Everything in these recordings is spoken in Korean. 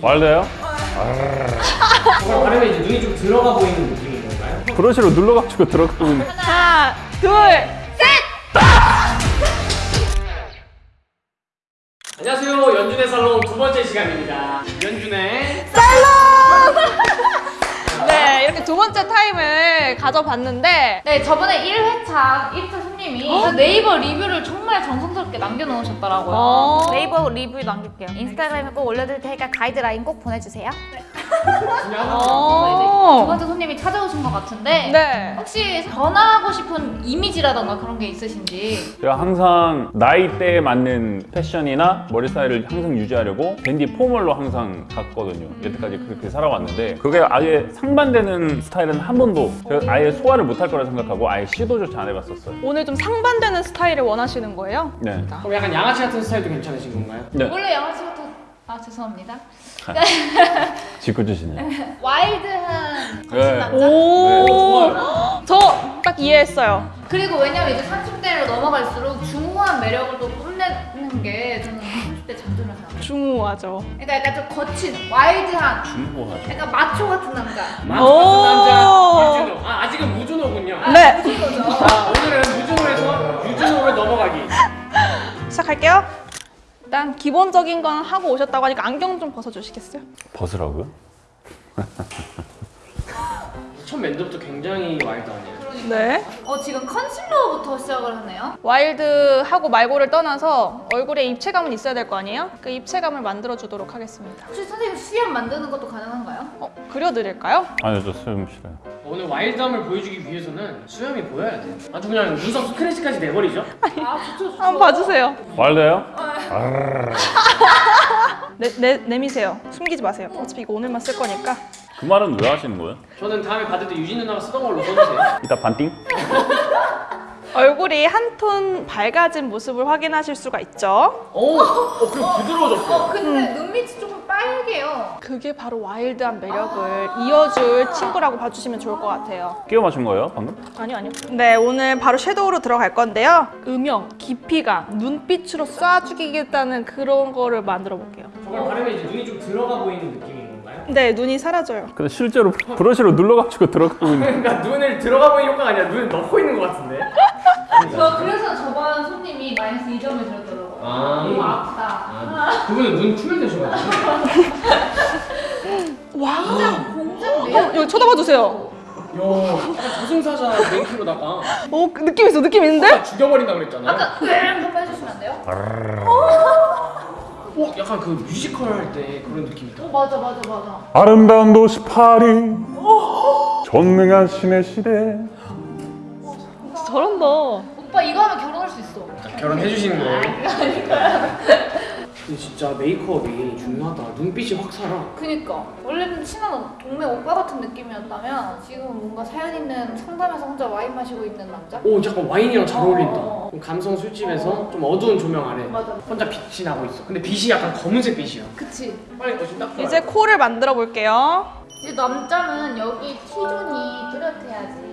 말돼요? 바르면 이제 눈이 좀 들어가 보이는 느낌인 건가요? 브러쉬로 눌러가지고 들어가고 있는 하나, 둘, 안녕하세요 연준의 살롱 두 번째 시간입니다 연준의 네, 이렇게 두 번째 타임을 가져봤는데 네, 저번에 1회차 1차 손님이 네이버 리뷰를 정말 정성스럽게 남겨놓으셨더라고요. 어. 네이버 리뷰 남길게요. 인스타그램에 꼭 올려드릴 테니까 가이드라인 꼭 보내주세요. 건 두 어. 번째 손님이 찾아오신 것 같은데 네. 혹시 변화하고 싶은 이미지라던가 그런 게 있으신지 제가 항상 나이대에 맞는 패션이나 머리 스타일을 항상 유지하려고 밴디 포멀로 항상 갔거든요 여태까지 그렇게 살아왔는데 그게 아예 상반되는 스타일은 한 번도 제가 아예 소화를 못할 거라 생각하고 아예 시도조차 안 해봤었어요 오늘 좀 상반되는 스타일을 원하시는 거예요? 네. 그럼 약간 양아치 같은 스타일도 괜찮으신 건가요? 네. 원래 양아치 같은 아 죄송합니다. 짓궂으시네 와일드한 네. 남자 오. 저 딱 이해했어요. 그리고 왜냐면 이제 30대로 넘어갈수록 중후한 매력을 또 뽐내는 게 저는 30대 장점이라고 생각해요. 중후하죠. 그러니까 약간 좀 거친 와일드한 중후하죠 약간 마초 같은 남자. 마초 오. 같은 남자 유준호 아 아직은 무준호군요 네. 자 오늘은 무준호에서 유준호로 넘어가기 시작할게요. 일단 기본적인 건 하고 오셨다고 하니까 안경 좀 벗어주시겠어요? 벗으라고요? 첫 면접도 굉장히 와일드하네요 네. 어 지금 컨실러부터 시작을 하네요. 와일드하고 말고를 떠나서 얼굴에 입체감은 있어야 될 거 아니에요? 그 입체감을 만들어주도록 하겠습니다. 혹시 선생님 수염 만드는 것도 가능한가요? 어, 그려드릴까요? 아니요 저 수염 싫어요 오늘 와일드함을 보여주기 위해서는 수염이 보여야 돼요 아주 그냥 눈썹 스크래치까지 내버리죠 아 좋죠 좋죠. 한번 봐주세요. 말돼요? 내, 내, 내미세요. 숨기지 마세요. 어차피 이거 오늘만 쓸 거니까. 그 말은 왜 하시는 거예요? 저는 다음에 받을 때 유진 누나가 쓰던 걸로 써주세요 이따 반띵? 얼굴이 한 톤 밝아진 모습을 확인하실 수가 있죠. 오, 어, 그리고 부드러워졌어요 어 근데 눈밑이 조금 빨개요. 그게 바로 와일드한 매력을 이어줄 친구라고 봐주시면 좋을 것 같아요. 끼워 맞춘 거예요 방금? 아니요, 아니요. 네, 오늘 바로 섀도우로 들어갈 건데요. 음영, 깊이감, 눈빛으로 쏴 죽이겠다는 그런 거를 만들어 볼게요. 저걸 바르면 이제 눈이 좀 들어가 보이는 느낌인 건가요? 네, 눈이 사라져요. 근데 실제로 브러쉬로 눌러가지고 들어가고 있는 그러니까 눈을 들어가 보이는 효과가 아니라 눈을 넣고 있는 것 같은데 저 그래서 저번 손님이 마이너스 2점을 드렸더라고요. 아. 너무 아프다. 아, 그분은 눈 투명되셔가지고 와. 공장 공장 어. 여기 쳐다봐 주세요. 야 저승사자 맹키로다가 오, 그 느낌 있어, 느낌 있는데? 죽여버린다 그랬잖아요 아까 으앙 한번 해주시면 안 돼요? 어, 약간 그 뮤지컬 할 때 그런 느낌이다 어 맞아 맞아 맞아. 아름다운 도시 파리 전능한 신의 시대 저런다. 오빠 이거 하면 결혼할 수 있어. 결혼해 주시는 거예요? 근데 진짜 메이크업이 중요하다 눈빛이 확 살아 그니까 원래는 친한 동네 오빠 같은 느낌이었다면 지금은 뭔가 사연 있는 상담에서 혼자 와인 마시고 있는 남자? 오 약간 와인이랑 잘 어울린다 어. 좀 감성 술집에서 좀 어두운 조명 아래 맞아. 혼자 빛이 나고 있어 근데 빛이 약간 검은색 빛이야 그치. 빨리 어좀 딱 이제 코를 만들어 볼게요. 이제 남자는 여기 T존이 뚜렷해야지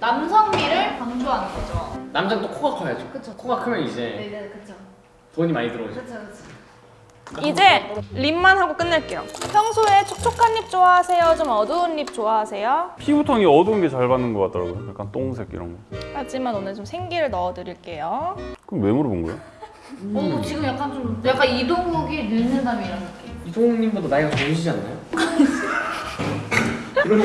남성미를 강조하는 거죠. 남자는 또 코가 커야죠 그쵸. 코가 크면 이제 네 네 그쵸. 돈이 많이 들어오죠 그쵸 그쵸. 이제 립만 하고 끝낼게요. 평소에 촉촉한 립 좋아하세요? 좀 어두운 립 좋아하세요? 피부톤이 어두운 게 잘 받는 것 같더라고요 약간 똥색 이런 거 하지만 오늘 좀 생기를 넣어 드릴게요. 그럼 왜 물어본 거예요? 어 지금 약간 좀 약간 이동욱이 늙는다면 이런 느낌. 이동욱님보다 나이가 적으시지 않나요? 이런 거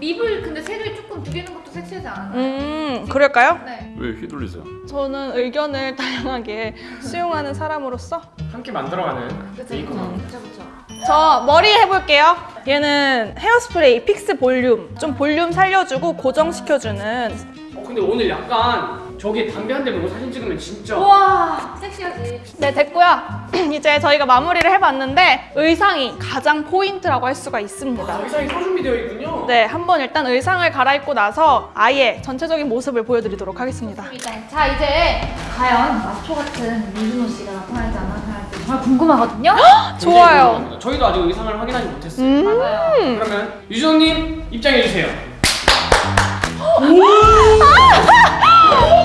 lip을 근데 색을 줄이는 것도 섹시하지 않나요? 음, 그럴까요? 네. 왜 휘둘리세요? 저는 의견을 다양하게 수용하는 사람으로서 함께 만들어가는 메이크업 그쵸 그쵸. 저 머리 해볼게요. 얘는 헤어스프레이 fix volume. 좀 볼륨 살려주고 고정시켜주는. 어 근데 오늘 약간 저기 담배 한 대 물고 사진 찍으면 진짜 우와 섹시하지. 네, 됐고요. 이제 저희가 마무리를 해봤는데 의상이 가장 포인트라고 할 수가 아, 있습니다. 의상이 소준비되어 있군요 네, 한번 일단 의상을 갈아입고 나서 아예 전체적인 모습을 보여드리도록 하겠습니다. 자 이제 과연 마초 같은 유준호 씨가 나타날지 안 나타날지 정말 궁금하거든요. 좋아요. 저희도 아직 의상을 확인하지 못했어요 음. 맞아요. 그러면 유준호님 입장해주세요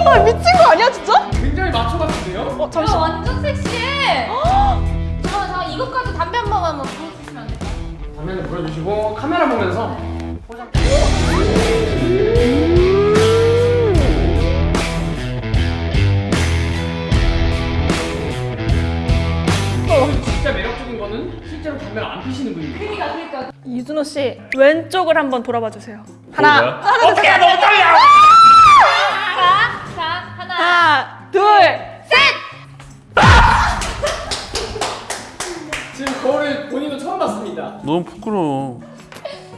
아, 미친 거 아니야, 진짜? 굉장히 마초 같은데요? 어, 잠시 야, 완전 섹시해. 잠깐만 잠깐 이것까지 담배 한번 한번 보여주시면 안 될까요? 화면을 보여주시고 카메라 보면서 진짜 매력적인 거는 실제로 담배를 안 피시는 분이에요. 그러니까 그러니까. 이준호 씨 왼쪽을 한번 돌아봐 주세요. 하나, 보여줘요? 어떻게 너무 떨려! 하나. 둘. 지금 거울을 본인도 처음 봤습니다. 너무 부끄러워.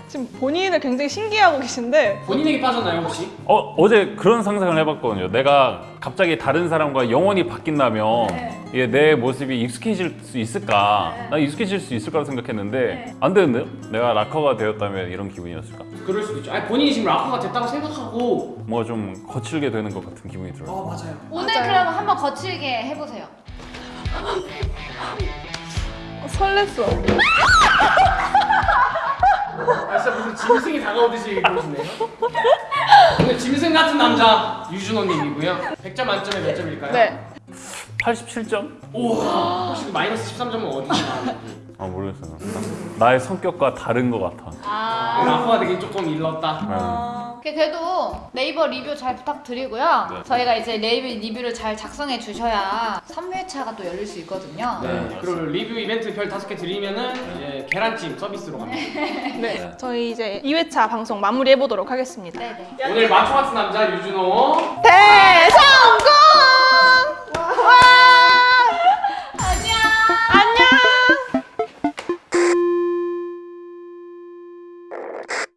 지금 본인을 굉장히 신기해하고 계신데 본인에게 빠졌나요 혹시? 어, 어제 그런 상상을 해봤거든요. 내가 갑자기 다른 사람과 영원히 바뀐다면 네. 이게 내 모습이 익숙해질 수 있을까? 난 익숙해질 수 있을 거라 생각했는데 안 되는데요? 내가 락커가 되었다면 이런 기분이었을까? 그럴 수도 있죠. 아니 본인이 지금 락커가 됐다고 생각하고 뭔가 좀 거칠게 되는 것 같은 기분이 들어요. 아 맞아요. 오늘 맞아요. 그럼 한번 거칠게 해보세요. 어, 설렜어. 아 진짜 무슨 짐승이 다가오듯이 그러시네요. 오늘 짐승 같은 남자 유준호님이고요. 100점 만점에 몇 점일까요? 네. 87점? 우와 혹시 그 마이너스 13점은 어디서 나왔는지 아 모르겠어요. 나- 나의 성격과 다른 것 같아. 아. 락커가 되긴 조금 일렀다. 어, 그래도 네이버 리뷰 잘 부탁드리고요. 네. 저희가 이제 네이버 리뷰를 잘 작성해 주셔야 3회차가 또 열릴 수 있거든요. 네. 그리고 리뷰 이벤트 별 다섯 개 드리면은 이제 계란찜 서비스로 갑니다. 네. 저희 이제 2회차 방송 마무리해 보도록 하겠습니다. 네네. 오늘 마초 같은 남자 유준호 대성!